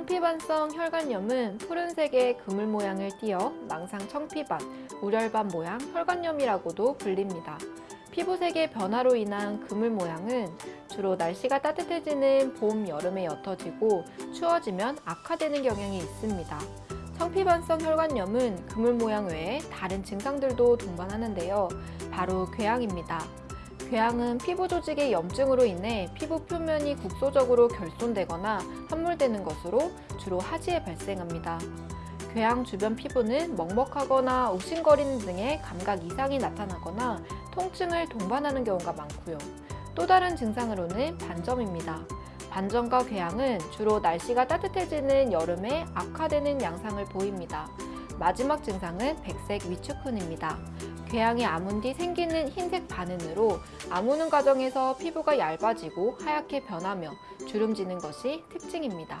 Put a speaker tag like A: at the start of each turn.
A: 청피반성 혈관염은 푸른색의 그물 모양을 띠어 망상 청피반, 우렬반 모양 혈관염이라고도 불립니다. 피부색의 변화로 인한 그물 모양은 주로 날씨가 따뜻해지는 봄, 여름에 옅어지고 추워지면 악화되는 경향이 있습니다. 청피반성 혈관염은 그물 모양 외에 다른 증상들도 동반하는데요. 바로 궤양입니다. 궤양은 피부 조직의 염증으로 인해 피부 표면이 국소적으로 결손되거나 함몰되는 것으로 주로 하지에 발생합니다. 궤양 주변 피부는 먹먹하거나 욱신거리는 등의 감각 이상이 나타나거나 통증을 동반하는 경우가 많고요. 또 다른 증상으로는 반점입니다. 반점과 궤양은 주로 날씨가 따뜻해지는 여름에 악화되는 양상을 보입니다. 마지막 증상은 백색 위축훈입니다. 궤양이 아문 뒤 생기는 흰색 반응으로 아무는 과정에서 피부가 얇아지고 하얗게 변하며 주름지는 것이 특징입니다.